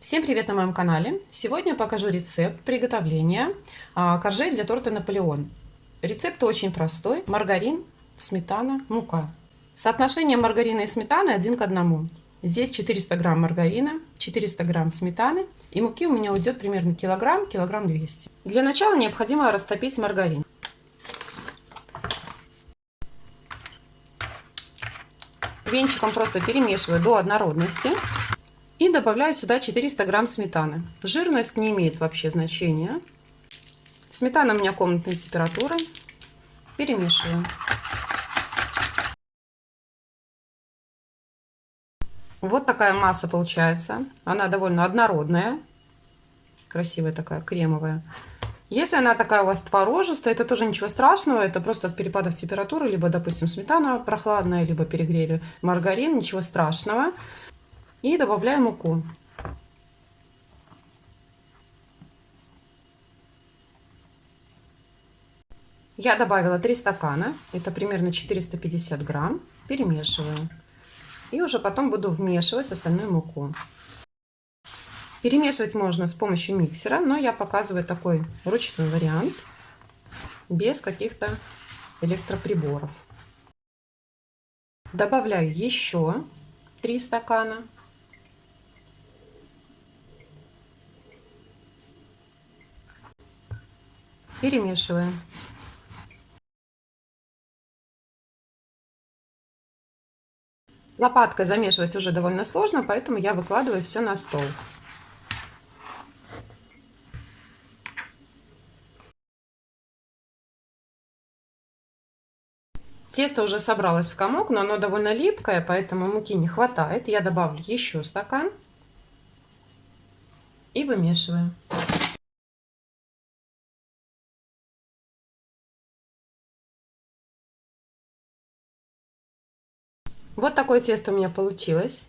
Всем привет на моем канале! Сегодня я покажу рецепт приготовления а, коржей для торта Наполеон. Рецепт очень простой. Маргарин, сметана, мука. Соотношение маргарина и сметаны один к одному. Здесь 400 грамм маргарина, 400 грамм сметаны и муки у меня уйдет примерно килограмм, килограмм 200. Для начала необходимо растопить маргарин. Венчиком просто перемешиваю до однородности. И добавляю сюда 400 грамм сметаны. Жирность не имеет вообще значения. Сметана у меня комнатной температуры. Перемешиваю. Вот такая масса получается. Она довольно однородная. Красивая такая, кремовая. Если она такая у вас творожистая, это тоже ничего страшного. Это просто от перепадов температуры. Либо, допустим, сметана прохладная, либо перегрели маргарин. Ничего страшного. И добавляем муку. Я добавила 3 стакана, это примерно 450 грамм, перемешиваю. И уже потом буду вмешивать остальную муку. Перемешивать можно с помощью миксера, но я показываю такой ручной вариант, без каких-то электроприборов. Добавляю еще 3 стакана. Перемешиваем. Лопаткой замешивать уже довольно сложно, поэтому я выкладываю все на стол. Тесто уже собралось в комок, но оно довольно липкое, поэтому муки не хватает. Я добавлю еще стакан и вымешиваю. Вот такое тесто у меня получилось.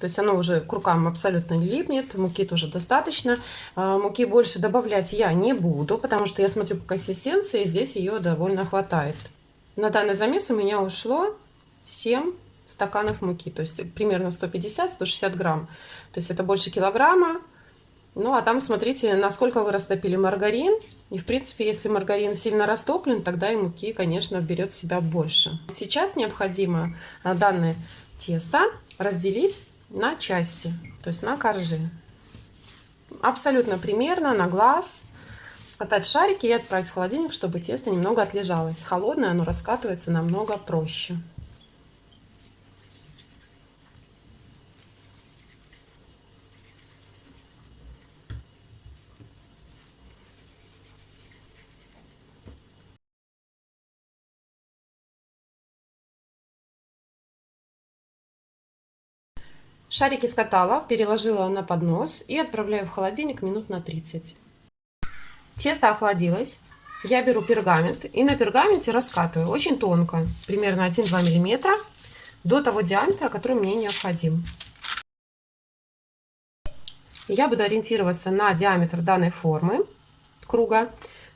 То есть оно уже к рукам абсолютно не липнет, муки тоже достаточно. А, муки больше добавлять я не буду, потому что я смотрю по консистенции, здесь ее довольно хватает. На данный замес у меня ушло 7 стаканов муки, то есть примерно 150-160 грамм. То есть это больше килограмма. Ну, а там смотрите, насколько вы растопили маргарин. И, в принципе, если маргарин сильно растоплен, тогда и муки, конечно, берет в себя больше. Сейчас необходимо а, данное тесто разделить на части, то есть на коржи. Абсолютно примерно, на глаз. Скатать шарики и отправить в холодильник, чтобы тесто немного отлежалось. Холодное оно раскатывается намного проще. Шарики скатала, переложила на поднос и отправляю в холодильник минут на 30. Тесто охладилось. Я беру пергамент и на пергаменте раскатываю очень тонко, примерно 1-2 мм, до того диаметра, который мне необходим. Я буду ориентироваться на диаметр данной формы круга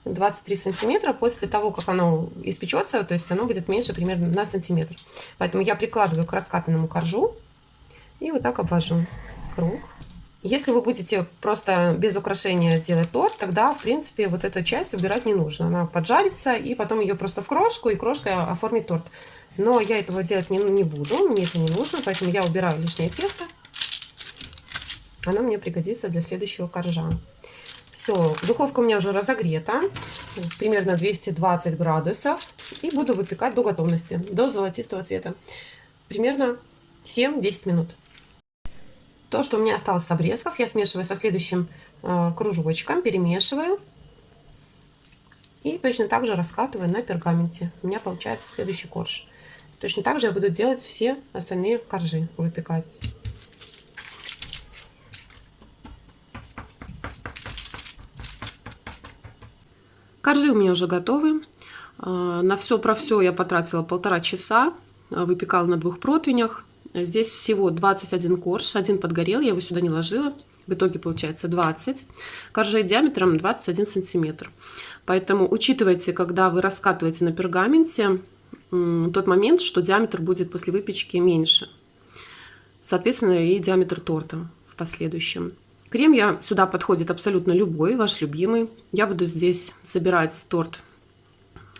23 сантиметра после того, как оно испечется, то есть оно будет меньше примерно на сантиметр. Поэтому я прикладываю к раскатанному коржу и вот так обвожу круг. Если вы будете просто без украшения делать торт, тогда, в принципе, вот эту часть убирать не нужно. Она поджарится, и потом ее просто в крошку, и крошкой оформить торт. Но я этого делать не, не буду, мне это не нужно, поэтому я убираю лишнее тесто. Оно мне пригодится для следующего коржа. Все, духовка у меня уже разогрета, примерно 220 градусов. И буду выпекать до готовности, до золотистого цвета. Примерно 7-10 минут. То, что у меня осталось с обрезков, я смешиваю со следующим э, кружочком, перемешиваю. И точно так же раскатываю на пергаменте. У меня получается следующий корж. Точно так же я буду делать все остальные коржи, выпекать. Коржи у меня уже готовы. Э, на все про все я потратила полтора часа. Выпекала на двух противнях. Здесь всего 21 корж, один подгорел, я его сюда не ложила. В итоге получается 20. Коржей диаметром 21 сантиметр. Поэтому учитывайте, когда вы раскатываете на пергаменте, тот момент, что диаметр будет после выпечки меньше. соответственно, и диаметр торта в последующем. Крем я сюда подходит абсолютно любой, ваш любимый. Я буду здесь собирать торт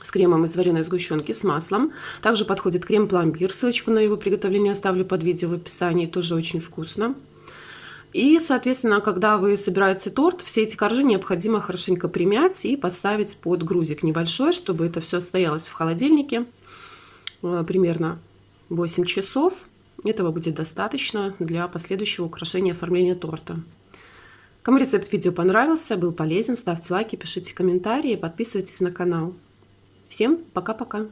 с кремом из вареной сгущенки с маслом. Также подходит крем-пломбир. Ссылочку на его приготовление оставлю под видео в описании. Тоже очень вкусно. И, соответственно, когда вы собираете торт, все эти коржи необходимо хорошенько примять и поставить под грузик небольшой, чтобы это все стоялось в холодильнике э, примерно 8 часов. Этого будет достаточно для последующего украшения оформления торта. Кому рецепт видео понравился, был полезен, ставьте лайки, пишите комментарии, подписывайтесь на канал. Всем пока-пока!